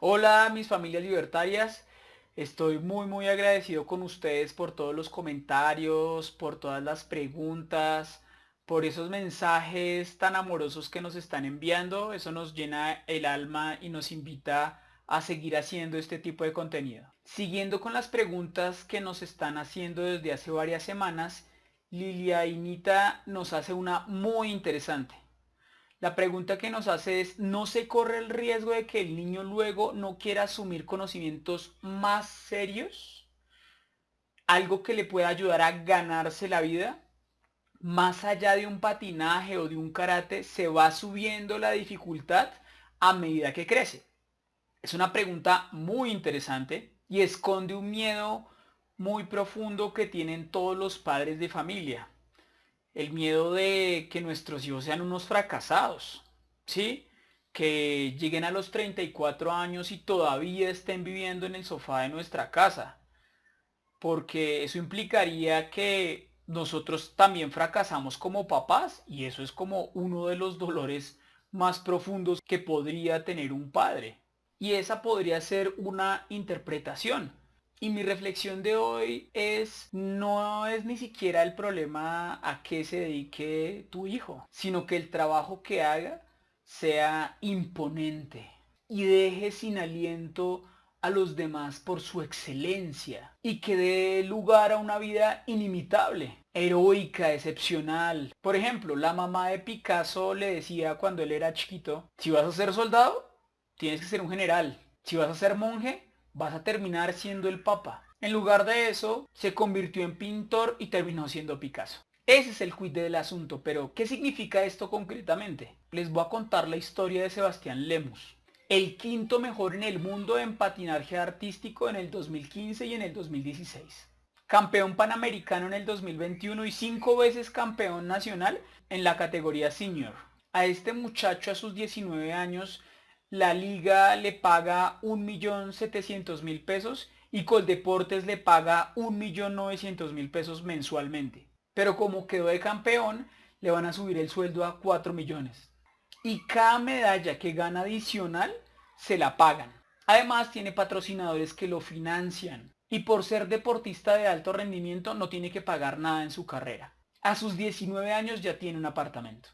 Hola mis familias libertarias, estoy muy muy agradecido con ustedes por todos los comentarios, por todas las preguntas, por esos mensajes tan amorosos que nos están enviando, eso nos llena el alma y nos invita a seguir haciendo este tipo de contenido. Siguiendo con las preguntas que nos están haciendo desde hace varias semanas, Lilia Inita nos hace una muy interesante. La pregunta que nos hace es, ¿no se corre el riesgo de que el niño luego no quiera asumir conocimientos más serios? Algo que le pueda ayudar a ganarse la vida. Más allá de un patinaje o de un karate, se va subiendo la dificultad a medida que crece. Es una pregunta muy interesante y esconde un miedo muy profundo que tienen todos los padres de familia. El miedo de que nuestros hijos sean unos fracasados, ¿sí? Que lleguen a los 34 años y todavía estén viviendo en el sofá de nuestra casa. Porque eso implicaría que nosotros también fracasamos como papás y eso es como uno de los dolores más profundos que podría tener un padre. Y esa podría ser una interpretación y mi reflexión de hoy es, no es ni siquiera el problema a qué se dedique tu hijo, sino que el trabajo que haga sea imponente y deje sin aliento a los demás por su excelencia y que dé lugar a una vida inimitable, heroica, excepcional. Por ejemplo, la mamá de Picasso le decía cuando él era chiquito, si vas a ser soldado, tienes que ser un general. Si vas a ser monje, vas a terminar siendo el papa. En lugar de eso, se convirtió en pintor y terminó siendo Picasso. Ese es el quid del asunto, pero ¿qué significa esto concretamente? Les voy a contar la historia de Sebastián Lemus, el quinto mejor en el mundo en patinaje artístico en el 2015 y en el 2016. Campeón panamericano en el 2021 y cinco veces campeón nacional en la categoría senior. A este muchacho a sus 19 años la liga le paga 1.700.000 pesos y Coldeportes le paga 1.900.000 pesos mensualmente. Pero como quedó de campeón, le van a subir el sueldo a 4 millones. Y cada medalla que gana adicional, se la pagan. Además tiene patrocinadores que lo financian. Y por ser deportista de alto rendimiento no tiene que pagar nada en su carrera. A sus 19 años ya tiene un apartamento.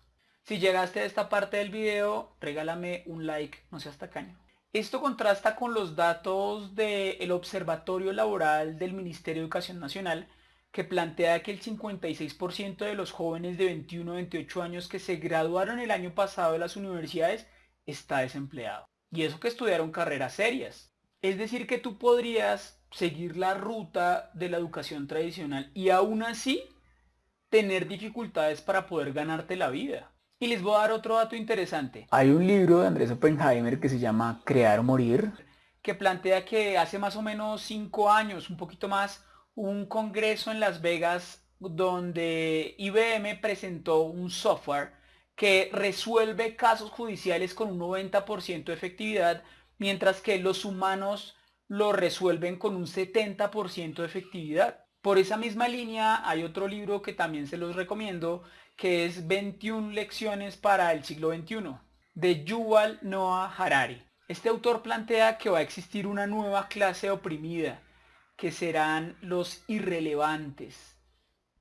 Si llegaste a esta parte del video, regálame un like, no seas tacaño. Esto contrasta con los datos del Observatorio Laboral del Ministerio de Educación Nacional, que plantea que el 56% de los jóvenes de 21 a 28 años que se graduaron el año pasado de las universidades está desempleado. Y eso que estudiaron carreras serias. Es decir, que tú podrías seguir la ruta de la educación tradicional y aún así tener dificultades para poder ganarte la vida. Y les voy a dar otro dato interesante. Hay un libro de Andrés Oppenheimer que se llama Crear o Morir, que plantea que hace más o menos cinco años, un poquito más, un congreso en Las Vegas donde IBM presentó un software que resuelve casos judiciales con un 90% de efectividad, mientras que los humanos lo resuelven con un 70% de efectividad. Por esa misma línea hay otro libro que también se los recomiendo que es 21 lecciones para el siglo XXI, de Yuval Noah Harari. Este autor plantea que va a existir una nueva clase oprimida, que serán los irrelevantes.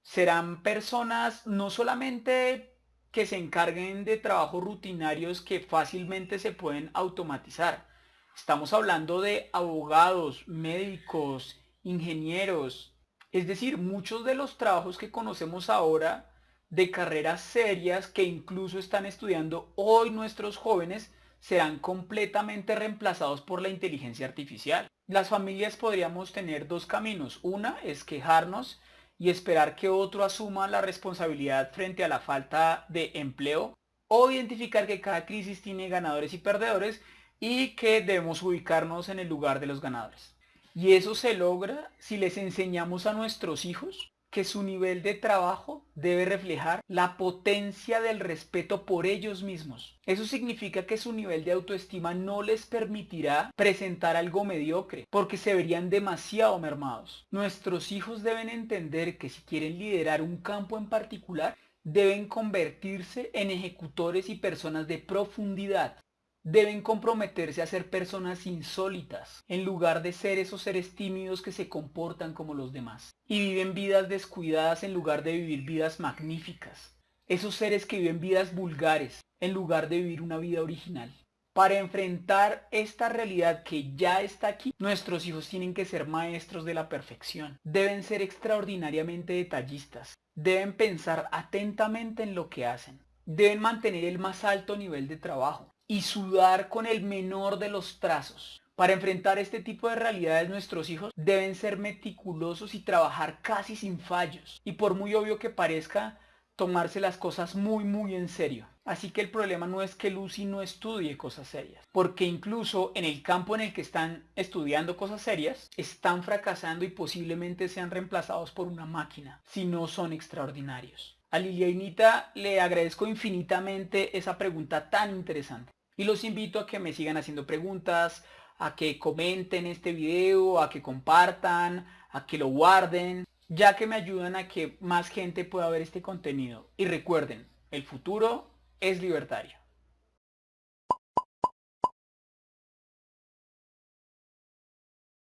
Serán personas no solamente que se encarguen de trabajos rutinarios que fácilmente se pueden automatizar. Estamos hablando de abogados, médicos, ingenieros. Es decir, muchos de los trabajos que conocemos ahora de carreras serias que incluso están estudiando hoy nuestros jóvenes serán completamente reemplazados por la inteligencia artificial. Las familias podríamos tener dos caminos. Una es quejarnos y esperar que otro asuma la responsabilidad frente a la falta de empleo o identificar que cada crisis tiene ganadores y perdedores y que debemos ubicarnos en el lugar de los ganadores. Y eso se logra si les enseñamos a nuestros hijos que su nivel de trabajo debe reflejar la potencia del respeto por ellos mismos. Eso significa que su nivel de autoestima no les permitirá presentar algo mediocre, porque se verían demasiado mermados. Nuestros hijos deben entender que si quieren liderar un campo en particular, deben convertirse en ejecutores y personas de profundidad, deben comprometerse a ser personas insólitas, en lugar de ser esos seres tímidos que se comportan como los demás, y viven vidas descuidadas en lugar de vivir vidas magníficas, esos seres que viven vidas vulgares, en lugar de vivir una vida original. Para enfrentar esta realidad que ya está aquí, nuestros hijos tienen que ser maestros de la perfección. Deben ser extraordinariamente detallistas. Deben pensar atentamente en lo que hacen. Deben mantener el más alto nivel de trabajo y sudar con el menor de los trazos. Para enfrentar este tipo de realidades nuestros hijos deben ser meticulosos y trabajar casi sin fallos. Y por muy obvio que parezca, tomarse las cosas muy muy en serio. Así que el problema no es que Lucy no estudie cosas serias, porque incluso en el campo en el que están estudiando cosas serias, están fracasando y posiblemente sean reemplazados por una máquina, si no son extraordinarios. A Lilianita le agradezco infinitamente esa pregunta tan interesante. Y los invito a que me sigan haciendo preguntas, a que comenten este video, a que compartan, a que lo guarden, ya que me ayudan a que más gente pueda ver este contenido. Y recuerden, el futuro es libertario.